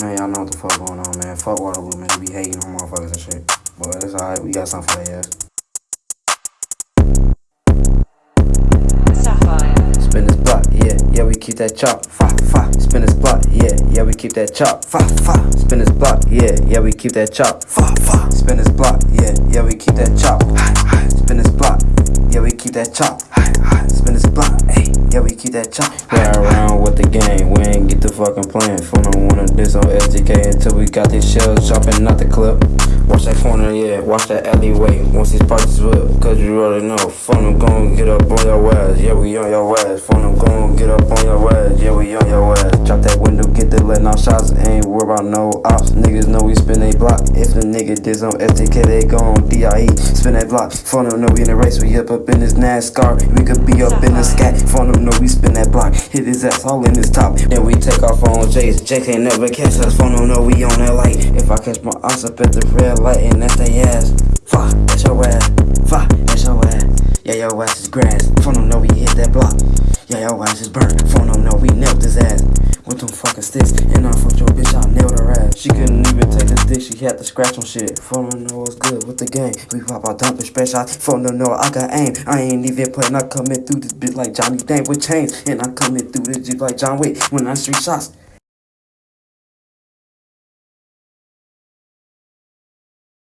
Man, y'all know what the fuck going on, man. Fuck Waterloo, man. They be hating on motherfuckers and shit. But it's alright. We got something for their ass. Spin this block, yeah, yeah, we keep that chop, fa, fa. Spin this block, yeah, yeah, we keep that chop, fa, fa. Spin this block, yeah, yeah, we keep that chop, fa, fa. Spin this block, yeah, yeah, we keep that chop. Spin this block, yeah, we keep that chop, yeah, we keep that chop. Play around with the game, we ain't get the fucking plan. Phone don't wanna diss on SDK until we got these shells jumping out the clip. Watch that corner, yeah, watch that alleyway. Once these parties whip, cause you already know. Phone them gon' get up on your ass, yeah, we on your ass. Phone them gon' get up on your ass, yeah, we on your ass. Drop that letting off shots, ain't worry about no ops. Niggas know we spin they block. If the nigga diss on SDK, they gon' DIE. Spin that block, phone them know we in the race, we up up in this NASCAR. We could be up in the scat, phone them know we spin that block. Hit his ass all in his top. Then we take off on Jace. Jake ain't never catch us, phone them know we on that light. If I catch my ass up at the red light, and that's they ass. Fuck, that's your ass. Fuck, that's your ass. Yeah, your ass is grass. Phone them know we hit that block. Yeah, your ass is burnt. Phone them know we nailed his ass. Sticks. And I fucked your bitch, I nailed her ass. She couldn't even take the dick, she had to scratch on shit. Phone them know what's good with the game. We pop out dumping spread shots. Phone them know I got aim. I ain't even playing, I coming through this bitch like Johnny Dang with chains. And I coming through this jeep like John Wick when I street shots.